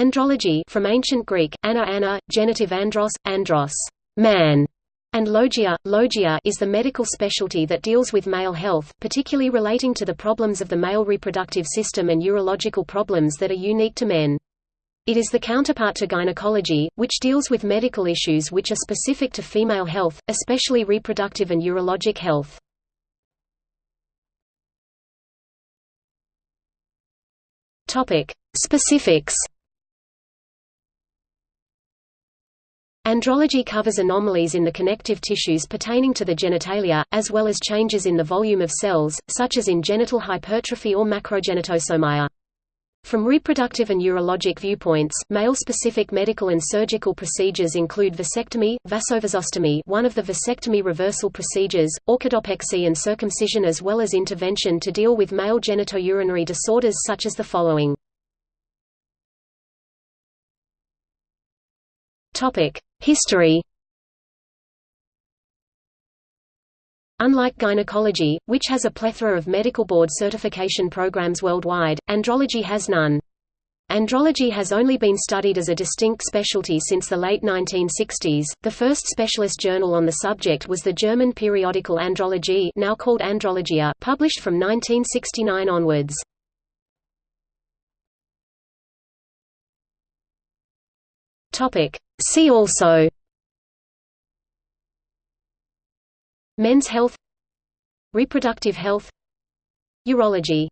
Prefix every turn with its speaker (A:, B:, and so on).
A: Andrology from ancient Greek, ana ana, genitive andros, andros, man, and logia, logia is the medical specialty that deals with male health, particularly relating to the problems of the male reproductive system and urological problems that are unique to men. It is the counterpart to gynecology, which deals with medical issues which are specific to female health, especially reproductive and urologic health. Topic: Specifics Andrology covers anomalies in the connective tissues pertaining to the genitalia, as well as changes in the volume of cells, such as in genital hypertrophy or macrogenitosomia. From reproductive and urologic viewpoints, male-specific medical and surgical procedures include vasectomy, vasovasostomy one of the vasectomy reversal procedures, orchidopexy and circumcision as well as intervention to deal with male genitourinary disorders such as the following. History Unlike gynecology, which has a plethora of medical board certification programs worldwide, andrology has none. Andrology has only been studied as a distinct specialty since the late 1960s. The first specialist journal on the subject was the German periodical Andrologie, now called Andrologia, published from 1969 onwards. Topic: See also Men's health Reproductive health Urology